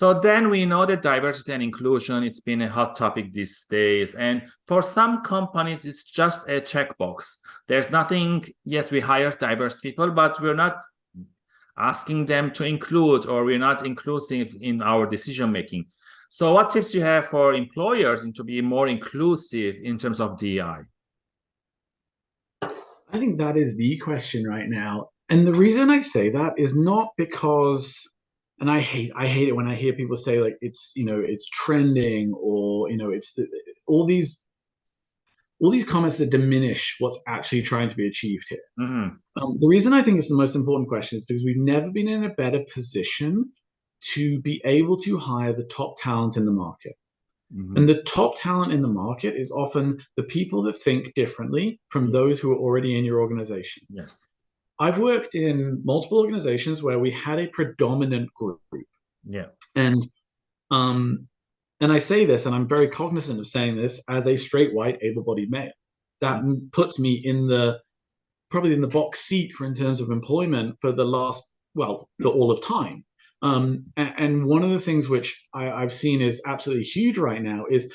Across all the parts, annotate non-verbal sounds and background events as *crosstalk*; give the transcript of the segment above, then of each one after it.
So then we know that diversity and inclusion, it's been a hot topic these days. And for some companies, it's just a checkbox. There's nothing, yes, we hire diverse people, but we're not asking them to include or we're not inclusive in our decision making. So what tips you have for employers to be more inclusive in terms of DEI? I think that is the question right now. And the reason I say that is not because and I hate I hate it when I hear people say like it's you know it's trending or you know it's the, all these all these comments that diminish what's actually trying to be achieved here. Mm -hmm. um, the reason I think it's the most important question is because we've never been in a better position to be able to hire the top talent in the market. Mm -hmm. And the top talent in the market is often the people that think differently from those who are already in your organization. Yes. I've worked in multiple organizations where we had a predominant group. Yeah. And um and I say this and I'm very cognizant of saying this as a straight white able-bodied male. That puts me in the probably in the box seat for in terms of employment for the last well for all of time. Um, and, and, one of the things which I, I've seen is absolutely huge right now is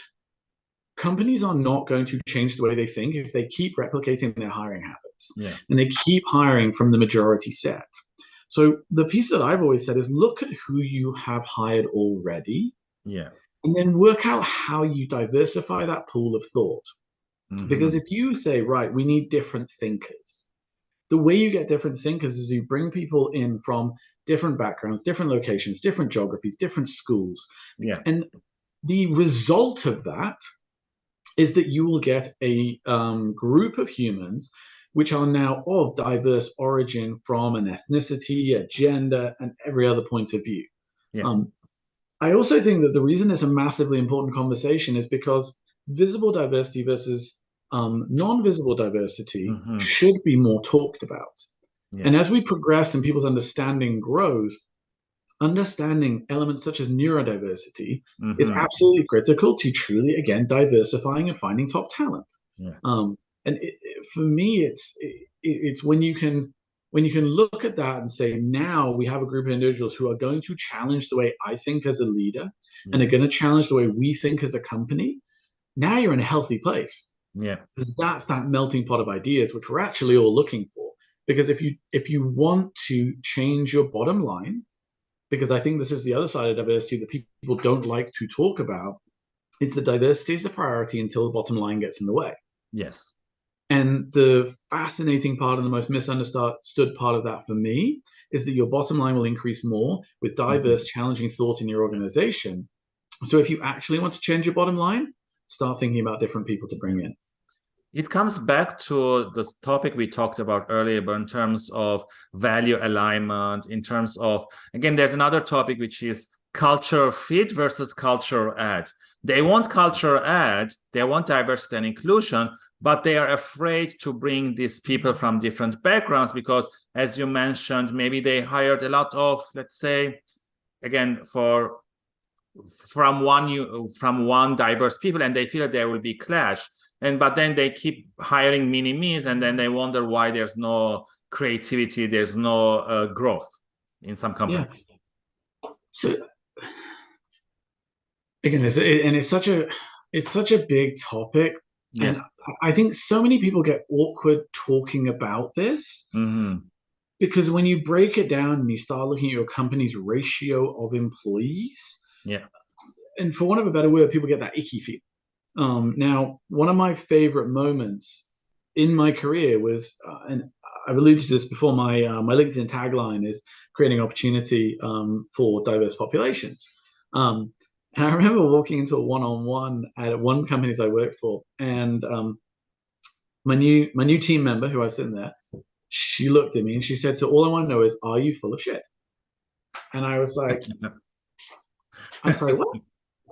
companies are not going to change the way they think if they keep replicating their hiring habits yeah. and they keep hiring from the majority set. So the piece that I've always said is look at who you have hired already. Yeah. And then work out how you diversify that pool of thought. Mm -hmm. Because if you say, right, we need different thinkers, the way you get different thinkers is you bring people in from different backgrounds, different locations, different geographies, different schools. Yeah. And the result of that is that you will get a um, group of humans which are now of diverse origin from an ethnicity, a gender, and every other point of view. Yeah. Um, I also think that the reason it's a massively important conversation is because visible diversity versus um, non-visible diversity mm -hmm. should be more talked about. Yeah. And as we progress and people's understanding grows, understanding elements such as neurodiversity mm-hmm. is absolutely critical to truly again diversifying and finding top talent yeah. um, and it, for me it's it, it's when you can when you can look at that and say now we have a group of individuals who are going to challenge the way i think as a leader yeah. and are going to challenge the way we think as a company now you're in a healthy place yeah because that's that melting pot of ideas which we're actually all looking for because if you if you want to change your bottom line because I think this is the other side of diversity that people don't like to talk about. It's the diversity is a priority until the bottom line gets in the way. Yes. And the fascinating part and the most misunderstood part of that for me is that your bottom line will increase more with mm-hmm. diverse, mm -hmm. challenging thought in your organization. So if you actually want to change your bottom line, start thinking about different people to bring in it comes back to the topic we talked about earlier but in terms of value alignment in terms of again there's another topic which is culture fit versus culture add they want culture add they want diversity and inclusion but they are afraid to bring these people from different backgrounds because as you mentioned maybe they hired a lot of let's say again for from one you from one diverse people and they feel that there will be clash and but then they keep hiring mini me's and then they wonder why there's no creativity there's no uh, growth in some companies yeah. so again it's, it, and it's such a it's such a big topic yes. and i think so many people get awkward talking about this mm -hmm. because when you break it down and you start looking at your company's ratio of employees yeah. And for want of a better word, people get that icky feel. Um, now, one of my favorite moments in my career was, uh, and I've alluded to this before, my, uh, my LinkedIn tagline is creating opportunity um, for diverse populations. Um, and I remember walking into a one-on-one at one companies I worked for, and um, my new my new team member who I was sitting there, she looked at me and she said, "So all I want to know is, are you full of shit?" And I was like, *laughs* I'm sorry, what?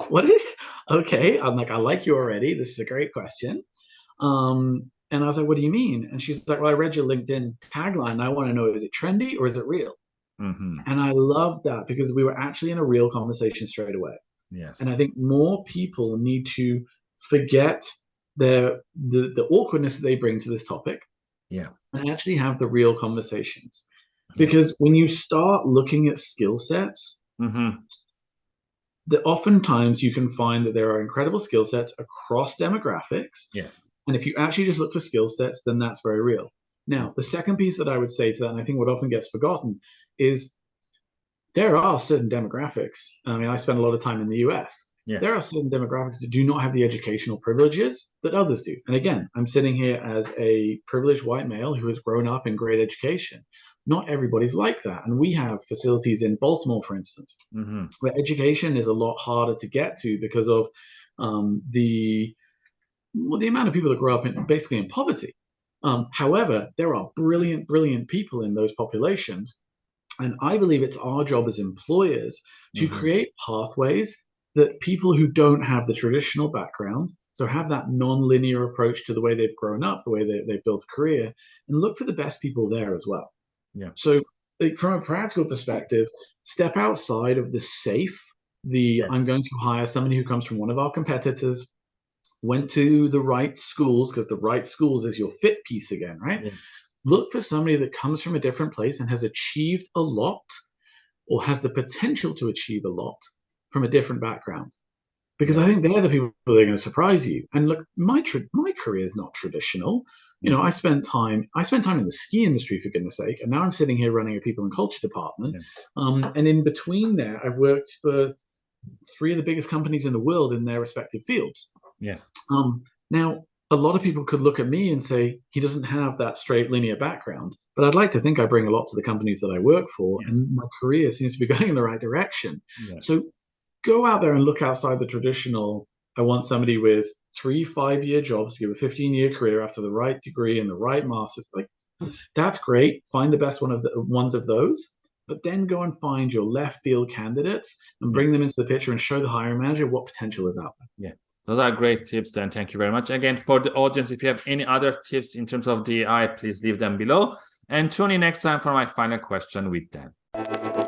What is? Okay, I'm like, I like you already. This is a great question. Um, and I was like, what do you mean? And she's like, well, I read your LinkedIn tagline. I want to know, is it trendy or is it real? Mm-hmm. And I love that because we were actually in a real conversation straight away. Yes. And I think more people need to forget their the, the awkwardness that they bring to this topic. Yeah. And actually have the real conversations. Because when you start looking at skill sets, mm-hmm that oftentimes you can find that there are incredible skill sets across demographics. Yes. And if you actually just look for skill sets, then that's very real. Now, the second piece that I would say to that, and I think what often gets forgotten, is there are certain demographics. I mean, I spend a lot of time in the US. Yeah. There are certain demographics that do not have the educational privileges that others do. And again, I'm sitting here as a privileged white male who has grown up in great education. Not everybody's like that. And we have facilities in Baltimore, for instance, mm-hmm. where education is a lot harder to get to because of um, the well, the amount of people that grow up in basically in poverty. Um, however, there are brilliant, brilliant people in those populations. And I believe it's our job as employers to mm-hmm. create pathways that people who don't have the traditional background, so have that non-linear approach to the way they've grown up, the way they, they've built a career, and look for the best people there as well. Yeah. So from a practical perspective, step outside of the safe, the yes. I'm going to hire somebody who comes from one of our competitors, went to the right schools, because the right schools is your fit piece again, right? Yeah. Look for somebody that comes from a different place and has achieved a lot or has the potential to achieve a lot from a different background because I think they're the people that are going to surprise you. And look, my tra- my career is not traditional. You know, I spent time I spent time in the ski industry for goodness sake, and now I'm sitting here running a people and culture department. Yeah. Um, and in between there, I've worked for three of the biggest companies in the world in their respective fields. Yes. Um, now, a lot of people could look at me and say he doesn't have that straight linear background, but I'd like to think I bring a lot to the companies that I work for, yes. and my career seems to be *laughs* going in the right direction. Yes. So go out there and look outside the traditional. I want somebody with three, five year jobs to give a 15 year career after the right degree and the right master's. Like, that's great. Find the best one of the ones of those, but then go and find your left field candidates and bring them into the picture and show the hiring manager what potential is out there. Yeah. Those are great tips, Dan. Thank you very much. Again, for the audience, if you have any other tips in terms of DEI, please leave them below. And tune in next time for my final question with Dan.